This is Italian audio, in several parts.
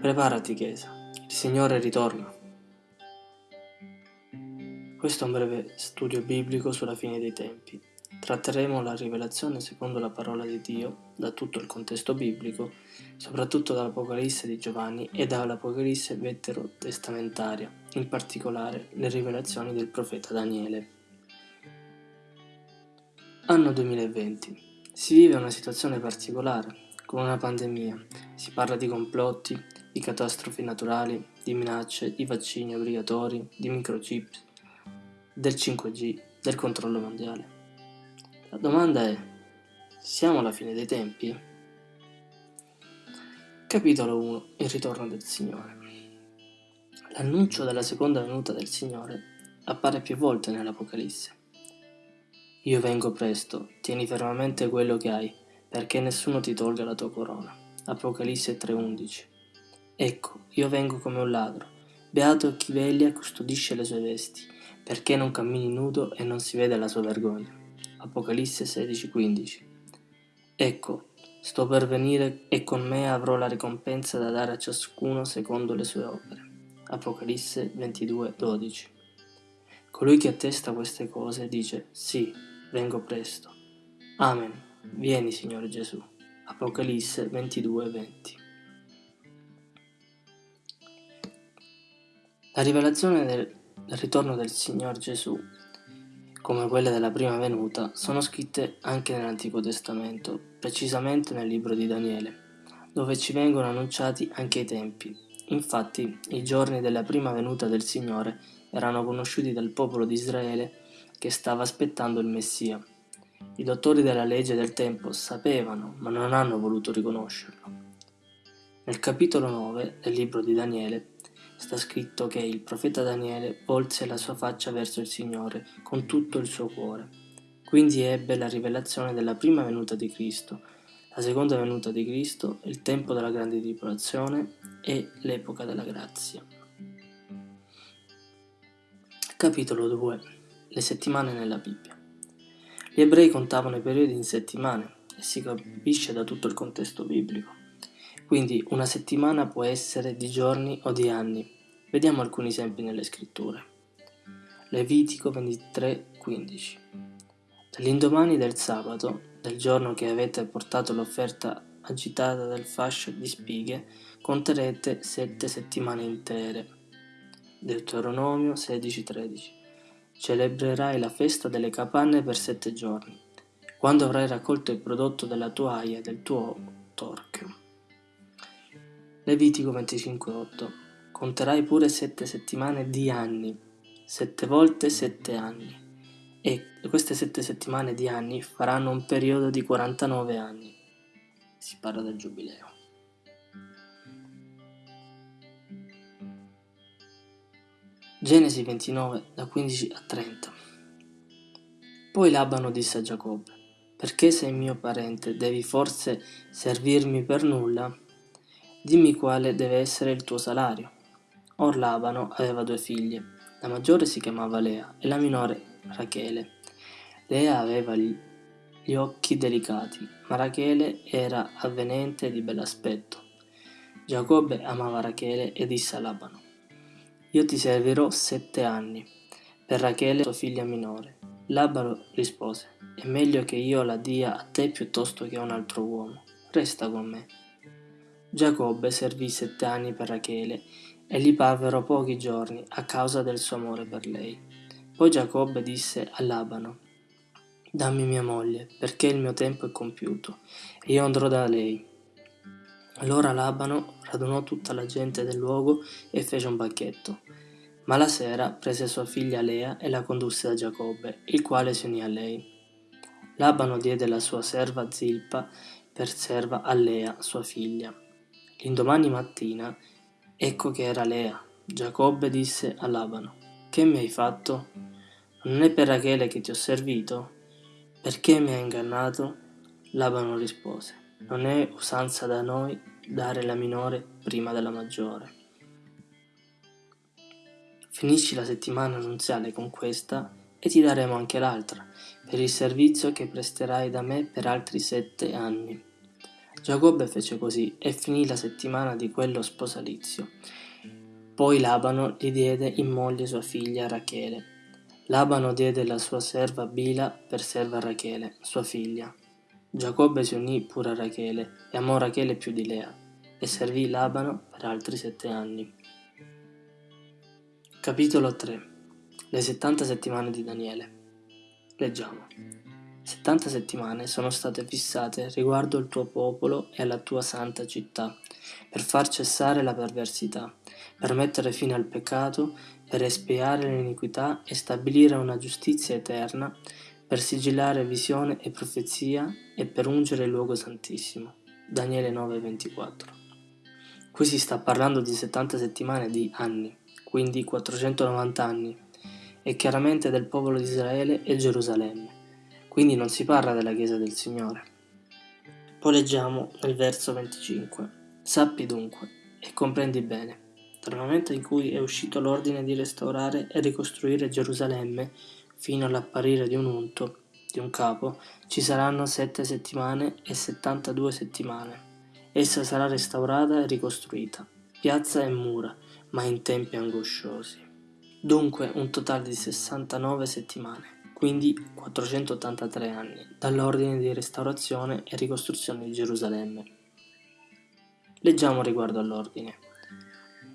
Preparati Chiesa, il Signore ritorna. Questo è un breve studio biblico sulla fine dei tempi. Tratteremo la rivelazione secondo la parola di Dio da tutto il contesto biblico, soprattutto dall'Apocalisse di Giovanni e dall'Apocalisse veterotestamentaria, in particolare le rivelazioni del profeta Daniele. Anno 2020. Si vive una situazione particolare, con una pandemia. Si parla di complotti, di catastrofi naturali, di minacce, di vaccini obbligatori, di microchip, del 5G, del controllo mondiale. La domanda è, siamo alla fine dei tempi? Capitolo 1 Il ritorno del Signore L'annuncio della seconda venuta del Signore appare più volte nell'Apocalisse. Io vengo presto, tieni fermamente quello che hai, perché nessuno ti tolga la tua corona. Apocalisse 3:11 Ecco, io vengo come un ladro. Beato chi veglia custodisce le sue vesti, perché non cammini nudo e non si vede la sua vergogna. Apocalisse 16:15 Ecco, sto per venire e con me avrò la ricompensa da dare a ciascuno secondo le sue opere. Apocalisse 22:12 Colui che attesta queste cose dice, sì, vengo presto. Amen. Vieni, Signore Gesù. Apocalisse 22:20. La rivelazione del ritorno del Signore Gesù, come quelle della prima venuta, sono scritte anche nell'Antico Testamento, precisamente nel libro di Daniele, dove ci vengono annunciati anche i tempi. Infatti, i giorni della prima venuta del Signore erano conosciuti dal popolo di Israele che stava aspettando il Messia i dottori della legge del tempo sapevano, ma non hanno voluto riconoscerlo. Nel capitolo 9 del libro di Daniele sta scritto che il profeta Daniele volse la sua faccia verso il Signore con tutto il suo cuore. Quindi ebbe la rivelazione della prima venuta di Cristo, la seconda venuta di Cristo, il tempo della grande tribolazione e l'epoca della grazia. Capitolo 2 Le settimane nella Bibbia gli ebrei contavano i periodi in settimane e si capisce da tutto il contesto biblico. Quindi una settimana può essere di giorni o di anni. Vediamo alcuni esempi nelle scritture. Levitico 23:15 Dall'indomani del sabato, del giorno che avete portato l'offerta agitata del fascio di spighe, conterete sette settimane intere. Deuteronomio 16:13 celebrerai la festa delle capanne per sette giorni, quando avrai raccolto il prodotto della tua aia e del tuo torchio. Levitico 25.8 Conterai pure sette settimane di anni, sette volte sette anni, e queste sette settimane di anni faranno un periodo di 49 anni. Si parla del giubileo. Genesi 29, da 15 a 30 Poi Labano disse a Giacobbe, perché sei mio parente, devi forse servirmi per nulla? Dimmi quale deve essere il tuo salario. Or Labano aveva due figlie, la maggiore si chiamava Lea e la minore Rachele. Lea aveva gli occhi delicati, ma Rachele era avvenente e di bell'aspetto. Giacobbe amava Rachele e disse a Labano, io ti servirò sette anni, per Rachele sua figlia minore. Labaro rispose, è meglio che io la dia a te piuttosto che a un altro uomo. Resta con me. Giacobbe servì sette anni per Rachele e gli parvero pochi giorni a causa del suo amore per lei. Poi Giacobbe disse a Labano, dammi mia moglie, perché il mio tempo è compiuto, e io andrò da lei. Allora Labano radunò tutta la gente del luogo e fece un banchetto. Ma la sera prese sua figlia Lea e la condusse da Giacobbe, il quale si unì a lei. Labano diede la sua serva Zilpa per serva a Lea, sua figlia. L'indomani mattina, ecco che era Lea. Giacobbe disse a Labano, Che mi hai fatto? Non è per Rachele che ti ho servito? Perché mi hai ingannato? Labano rispose, Non è usanza da noi dare la minore prima della maggiore. Finisci la settimana annunziale con questa e ti daremo anche l'altra, per il servizio che presterai da me per altri sette anni. Giacobbe fece così e finì la settimana di quello sposalizio. Poi Labano gli diede in moglie sua figlia Rachele. Labano diede la sua serva Bila per serva Rachele, sua figlia. Giacobbe si unì pure a Rachele e amò Rachele più di Lea e servì Labano per altri sette anni. Capitolo 3 Le 70 settimane di Daniele Leggiamo. 70 settimane sono state fissate riguardo il tuo popolo e alla tua santa città, per far cessare la perversità, per mettere fine al peccato, per espiare l'iniquità e stabilire una giustizia eterna, per sigillare visione e profezia e per ungere il luogo santissimo. Daniele 9:24. Qui si sta parlando di 70 settimane di anni, quindi 490 anni, e chiaramente del popolo di Israele e Gerusalemme, quindi non si parla della Chiesa del Signore. Poi leggiamo nel verso 25. Sappi dunque e comprendi bene, dal momento in cui è uscito l'ordine di restaurare e ricostruire Gerusalemme fino all'apparire di un unto, di un capo, ci saranno sette settimane e settantadue settimane. Essa sarà restaurata e ricostruita, piazza e mura, ma in tempi angosciosi. Dunque un totale di 69 settimane, quindi 483 anni, dall'ordine di restaurazione e ricostruzione di Gerusalemme. Leggiamo riguardo all'ordine.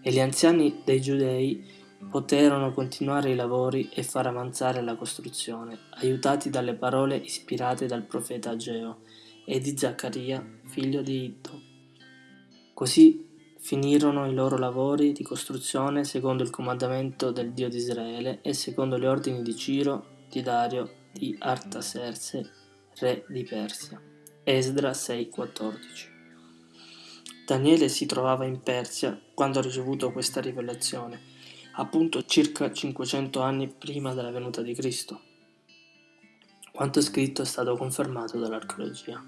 E gli anziani dei giudei poterono continuare i lavori e far avanzare la costruzione, aiutati dalle parole ispirate dal profeta Ageo e di Zaccaria, figlio di Iddo. Così Finirono i loro lavori di costruzione secondo il comandamento del Dio di Israele e secondo gli ordini di Ciro, di Dario, di Artaserse, re di Persia. Esdra 6:14 Daniele si trovava in Persia quando ha ricevuto questa rivelazione, appunto circa 500 anni prima della venuta di Cristo. Quanto scritto è stato confermato dall'archeologia.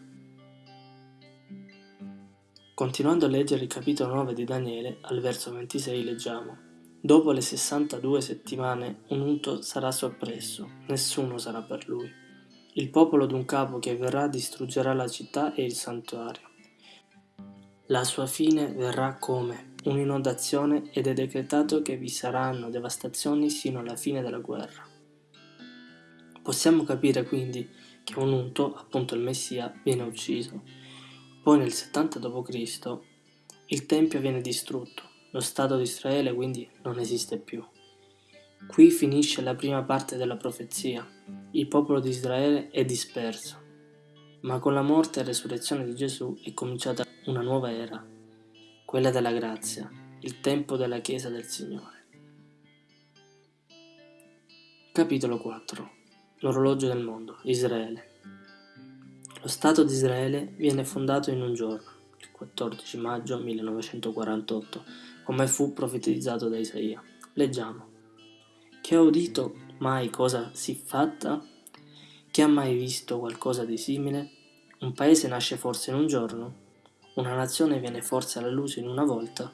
Continuando a leggere il capitolo 9 di Daniele, al verso 26 leggiamo Dopo le 62 settimane un unto sarà soppresso, nessuno sarà per lui. Il popolo d'un capo che verrà distruggerà la città e il santuario. La sua fine verrà come un'inondazione ed è decretato che vi saranno devastazioni sino alla fine della guerra. Possiamo capire quindi che un unto, appunto il Messia, viene ucciso poi nel 70 d.C. il Tempio viene distrutto, lo Stato di Israele quindi non esiste più. Qui finisce la prima parte della profezia, il popolo di Israele è disperso, ma con la morte e resurrezione di Gesù è cominciata una nuova era, quella della grazia, il tempo della Chiesa del Signore. Capitolo 4 L'orologio del mondo, Israele. Lo Stato di Israele viene fondato in un giorno, il 14 maggio 1948, come fu profetizzato da Isaia. Leggiamo. Chi ha udito mai cosa si fatta? Chi ha mai visto qualcosa di simile? Un paese nasce forse in un giorno? Una nazione viene forse alla luce in una volta?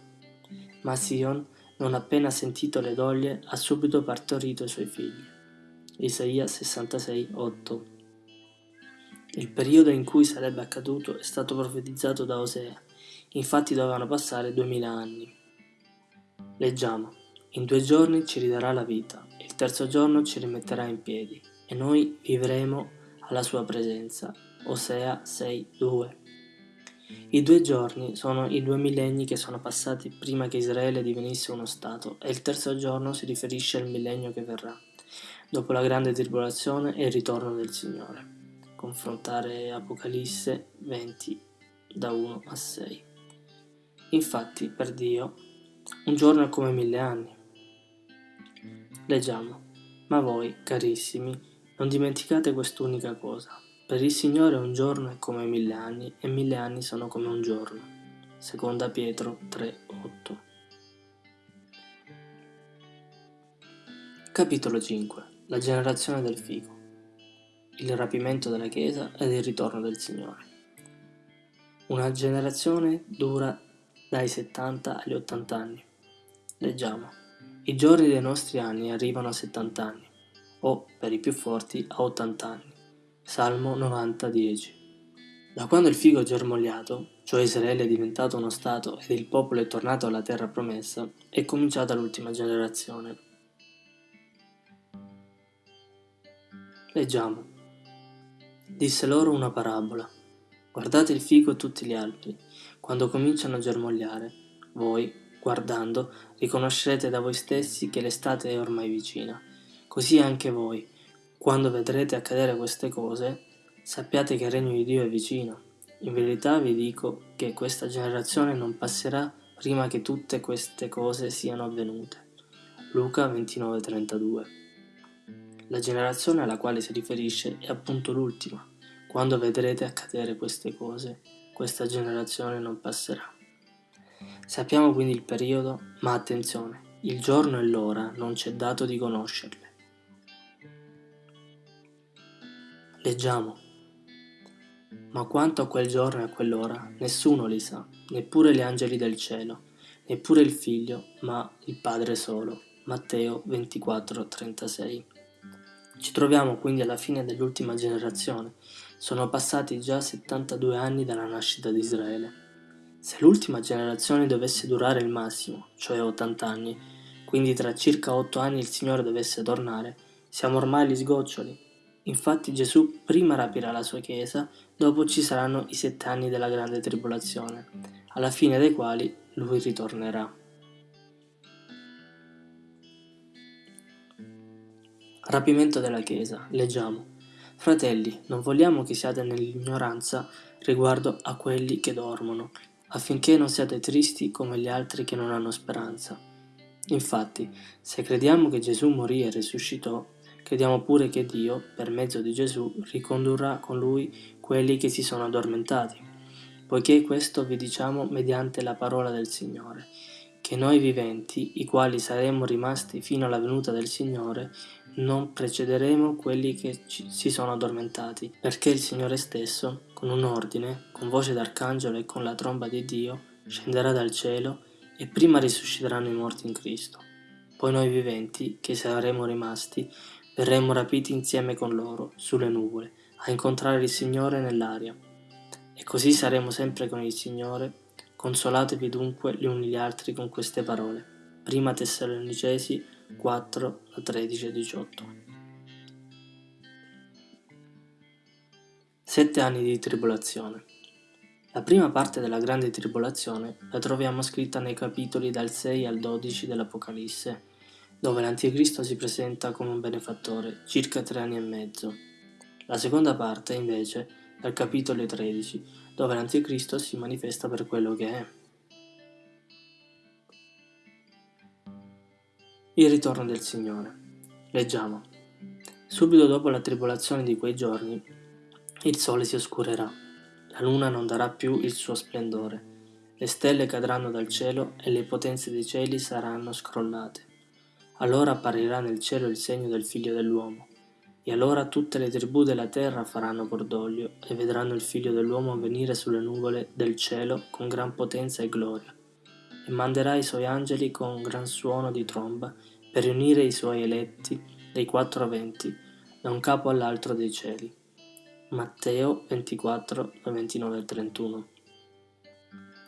Ma Sion, non appena sentito le doglie, ha subito partorito i suoi figli. Isaia 66, 8 il periodo in cui sarebbe accaduto è stato profetizzato da Osea, infatti dovevano passare duemila anni. Leggiamo, in due giorni ci ridarà la vita, il terzo giorno ci rimetterà in piedi, e noi vivremo alla sua presenza. Osea 6:2. I due giorni sono i due millenni che sono passati prima che Israele divenisse uno Stato e il terzo giorno si riferisce al millennio che verrà, dopo la grande tribolazione e il ritorno del Signore confrontare Apocalisse 20 da 1 a 6. Infatti, per Dio, un giorno è come mille anni. Leggiamo, ma voi, carissimi, non dimenticate quest'unica cosa. Per il Signore un giorno è come mille anni e mille anni sono come un giorno. Seconda Pietro 3:8. Capitolo 5 La generazione del figo il rapimento della Chiesa ed il ritorno del Signore. Una generazione dura dai 70 agli 80 anni. Leggiamo. I giorni dei nostri anni arrivano a 70 anni, o, per i più forti, a 80 anni. Salmo 90, 10. Da quando il figo è germogliato, cioè Israele è diventato uno Stato ed il popolo è tornato alla terra promessa, è cominciata l'ultima generazione. Leggiamo. Disse loro una parabola. Guardate il fico e tutti gli alberi, quando cominciano a germogliare. Voi, guardando, riconoscerete da voi stessi che l'estate è ormai vicina. Così anche voi, quando vedrete accadere queste cose, sappiate che il regno di Dio è vicino. In verità vi dico che questa generazione non passerà prima che tutte queste cose siano avvenute. Luca 29:32 La generazione alla quale si riferisce è appunto l'ultima quando vedrete accadere queste cose, questa generazione non passerà. Sappiamo quindi il periodo, ma attenzione, il giorno e l'ora non c'è dato di conoscerle. Leggiamo. Ma quanto a quel giorno e a quell'ora, nessuno li sa, neppure gli angeli del cielo, neppure il figlio, ma il Padre solo. Matteo 24:36. Ci troviamo quindi alla fine dell'ultima generazione sono passati già 72 anni dalla nascita di Israele. Se l'ultima generazione dovesse durare il massimo, cioè 80 anni, quindi tra circa 8 anni il Signore dovesse tornare, siamo ormai agli sgoccioli. Infatti Gesù prima rapirà la sua Chiesa, dopo ci saranno i sette anni della grande tribolazione, alla fine dei quali lui ritornerà. Rapimento della Chiesa, leggiamo. Fratelli, non vogliamo che siate nell'ignoranza riguardo a quelli che dormono, affinché non siate tristi come gli altri che non hanno speranza. Infatti, se crediamo che Gesù morì e risuscitò, crediamo pure che Dio, per mezzo di Gesù, ricondurrà con lui quelli che si sono addormentati. Poiché questo vi diciamo mediante la parola del Signore, che noi viventi, i quali saremmo rimasti fino alla venuta del Signore, non precederemo quelli che si sono addormentati, perché il Signore stesso, con un ordine, con voce d'arcangelo e con la tromba di Dio, scenderà dal cielo e prima risusciteranno i morti in Cristo. Poi noi viventi, che saremo rimasti, verremo rapiti insieme con loro, sulle nuvole, a incontrare il Signore nell'aria. E così saremo sempre con il Signore. Consolatevi dunque gli uni gli altri con queste parole. Prima Tessalonicesi 4 a 13 e 18. Sette anni di tribolazione. La prima parte della grande tribolazione la troviamo scritta nei capitoli dal 6 al 12 dell'Apocalisse, dove l'Anticristo si presenta come un benefattore, circa tre anni e mezzo. La seconda parte, invece, dal capitolo 13, dove l'Anticristo si manifesta per quello che è. Il ritorno del Signore. Leggiamo. Subito dopo la tribolazione di quei giorni, il sole si oscurerà, la luna non darà più il suo splendore, le stelle cadranno dal cielo e le potenze dei cieli saranno scrollate. Allora apparirà nel cielo il segno del figlio dell'uomo, e allora tutte le tribù della terra faranno cordoglio e vedranno il figlio dell'uomo venire sulle nuvole del cielo con gran potenza e gloria e manderà i suoi angeli con un gran suono di tromba per riunire i suoi eletti dei quattro venti da un capo all'altro dei cieli. Matteo 24, 29 e 31.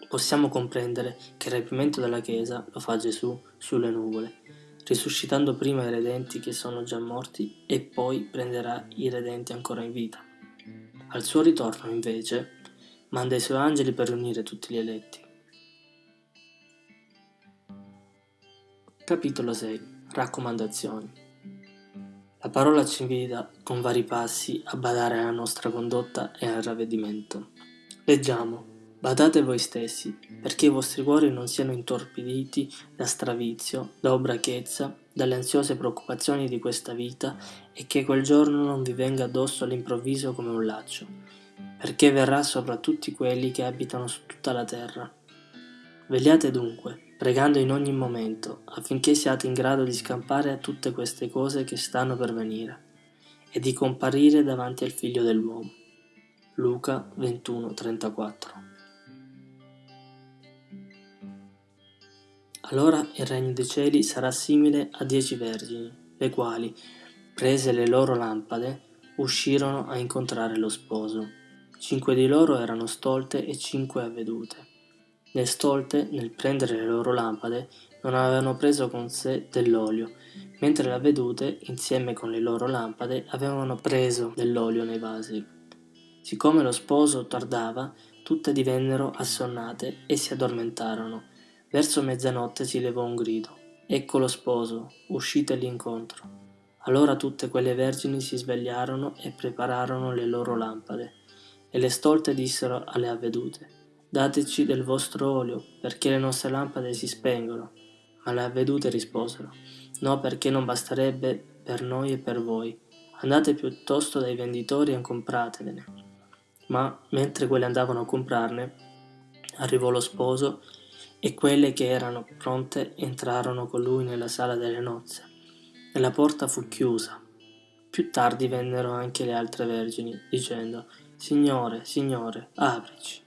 Possiamo comprendere che il rapimento della Chiesa lo fa Gesù sulle nuvole, risuscitando prima i redenti che sono già morti e poi prenderà i redenti ancora in vita. Al suo ritorno, invece, manda i suoi angeli per riunire tutti gli eletti. Capitolo 6 Raccomandazioni La parola ci invita con vari passi a badare alla nostra condotta e al ravvedimento. Leggiamo Badate voi stessi, perché i vostri cuori non siano intorpiditi da stravizio, da obrachezza, dalle ansiose preoccupazioni di questa vita e che quel giorno non vi venga addosso all'improvviso come un laccio, perché verrà sopra tutti quelli che abitano su tutta la terra. Vegliate dunque, pregando in ogni momento, affinché siate in grado di scampare a tutte queste cose che stanno per venire, e di comparire davanti al Figlio dell'uomo. Luca 21:34 Allora il regno dei cieli sarà simile a dieci vergini, le quali, prese le loro lampade, uscirono a incontrare lo sposo. Cinque di loro erano stolte e cinque avvedute. Le stolte, nel prendere le loro lampade, non avevano preso con sé dell'olio, mentre le avvedute, insieme con le loro lampade, avevano preso dell'olio nei vasi. Siccome lo sposo tardava, tutte divennero assonnate e si addormentarono. Verso mezzanotte si levò un grido. Ecco lo sposo, uscite l'incontro. Allora tutte quelle vergini si svegliarono e prepararono le loro lampade. E le stolte dissero alle avvedute, dateci del vostro olio, perché le nostre lampade si spengono. Ma le avvedute risposero, no perché non basterebbe per noi e per voi. Andate piuttosto dai venditori e compratevene. Ma mentre quelle andavano a comprarne, arrivò lo sposo e quelle che erano pronte entrarono con lui nella sala delle nozze e la porta fu chiusa. Più tardi vennero anche le altre vergini, dicendo, Signore, Signore, aprici.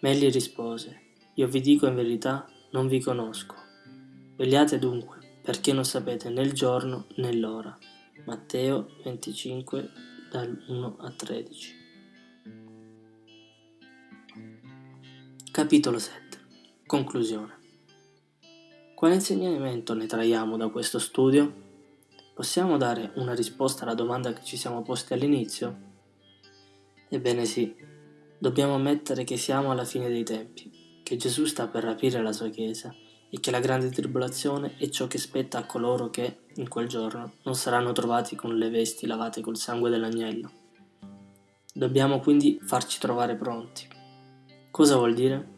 Ma egli rispose, Io vi dico in verità, non vi conosco. Vegliate dunque, perché non sapete né il giorno né l'ora. Matteo 25, dal 1 a 13. Capitolo 7 Conclusione Quale insegnamento ne traiamo da questo studio? Possiamo dare una risposta alla domanda che ci siamo posti all'inizio? Ebbene sì, dobbiamo ammettere che siamo alla fine dei tempi, che Gesù sta per rapire la sua Chiesa e che la grande tribolazione è ciò che spetta a coloro che, in quel giorno, non saranno trovati con le vesti lavate col sangue dell'agnello. Dobbiamo quindi farci trovare pronti. Cosa vuol dire?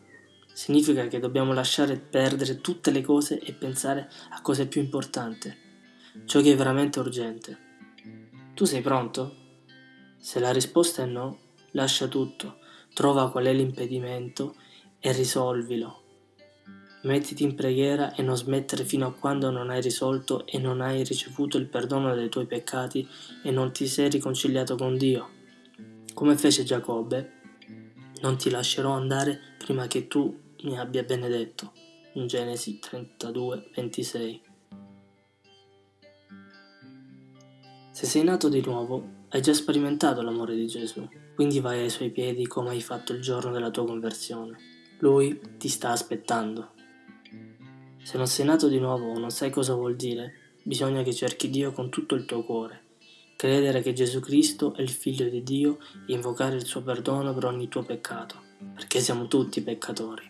Significa che dobbiamo lasciare perdere tutte le cose e pensare a cose più importanti ciò che è veramente urgente. Tu sei pronto? Se la risposta è no, lascia tutto, trova qual è l'impedimento e risolvilo. Mettiti in preghiera e non smettere fino a quando non hai risolto e non hai ricevuto il perdono dei tuoi peccati e non ti sei riconciliato con Dio. Come fece Giacobbe, non ti lascerò andare prima che tu mi abbia benedetto. In Genesi 32, 26. Se sei nato di nuovo, hai già sperimentato l'amore di Gesù, quindi vai ai suoi piedi come hai fatto il giorno della tua conversione. Lui ti sta aspettando. Se non sei nato di nuovo o non sai cosa vuol dire, bisogna che cerchi Dio con tutto il tuo cuore, credere che Gesù Cristo è il Figlio di Dio e invocare il suo perdono per ogni tuo peccato, perché siamo tutti peccatori.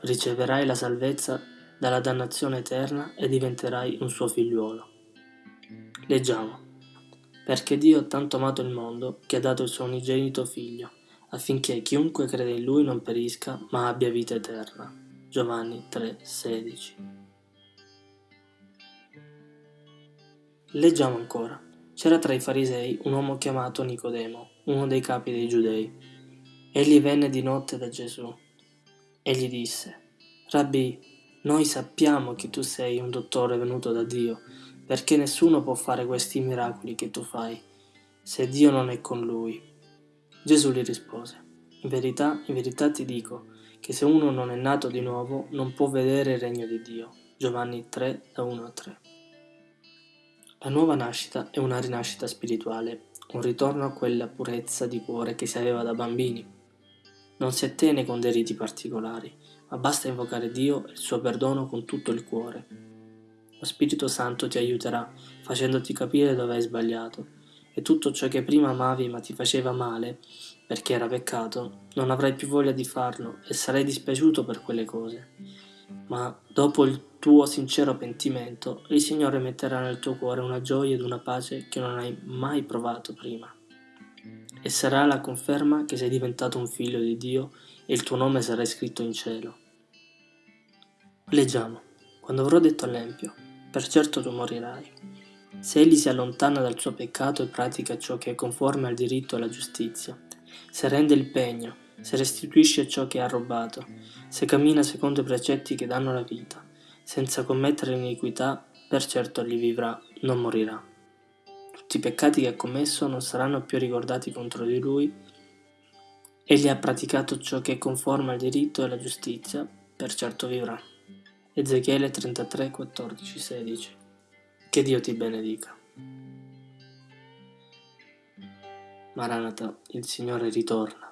Riceverai la salvezza dalla dannazione eterna e diventerai un suo figliuolo. Leggiamo perché Dio ha tanto amato il mondo che ha dato il suo unigenito figlio, affinché chiunque crede in lui non perisca, ma abbia vita eterna. Giovanni 3:16. Leggiamo ancora. C'era tra i farisei un uomo chiamato Nicodemo, uno dei capi dei giudei. Egli venne di notte da Gesù e gli disse, Rabbi, noi sappiamo che tu sei un dottore venuto da Dio, perché nessuno può fare questi miracoli che tu fai, se Dio non è con lui. Gesù gli rispose, in verità, in verità ti dico, che se uno non è nato di nuovo non può vedere il regno di Dio. Giovanni 3, da 1 a 3. La nuova nascita è una rinascita spirituale, un ritorno a quella purezza di cuore che si aveva da bambini. Non si attene con dei riti particolari, ma basta invocare Dio e il suo perdono con tutto il cuore. Lo Spirito Santo ti aiuterà, facendoti capire dove hai sbagliato, e tutto ciò che prima amavi ma ti faceva male, perché era peccato, non avrai più voglia di farlo e sarai dispiaciuto per quelle cose. Ma dopo il tuo sincero pentimento, il Signore metterà nel tuo cuore una gioia ed una pace che non hai mai provato prima. E sarà la conferma che sei diventato un figlio di Dio e il tuo nome sarà scritto in cielo. Leggiamo. Quando avrò detto all'Empio, per certo tu morirai. Se egli si allontana dal suo peccato e pratica ciò che è conforme al diritto e alla giustizia, se rende il pegno, se restituisce ciò che ha rubato, se cammina secondo i precetti che danno la vita, senza commettere iniquità, per certo egli vivrà, non morirà. Tutti i peccati che ha commesso non saranno più ricordati contro di lui. Egli ha praticato ciò che è conforme al diritto e alla giustizia, per certo vivrà. Ezechiele 33, 14, 16. Che Dio ti benedica. Maranata, il Signore ritorna.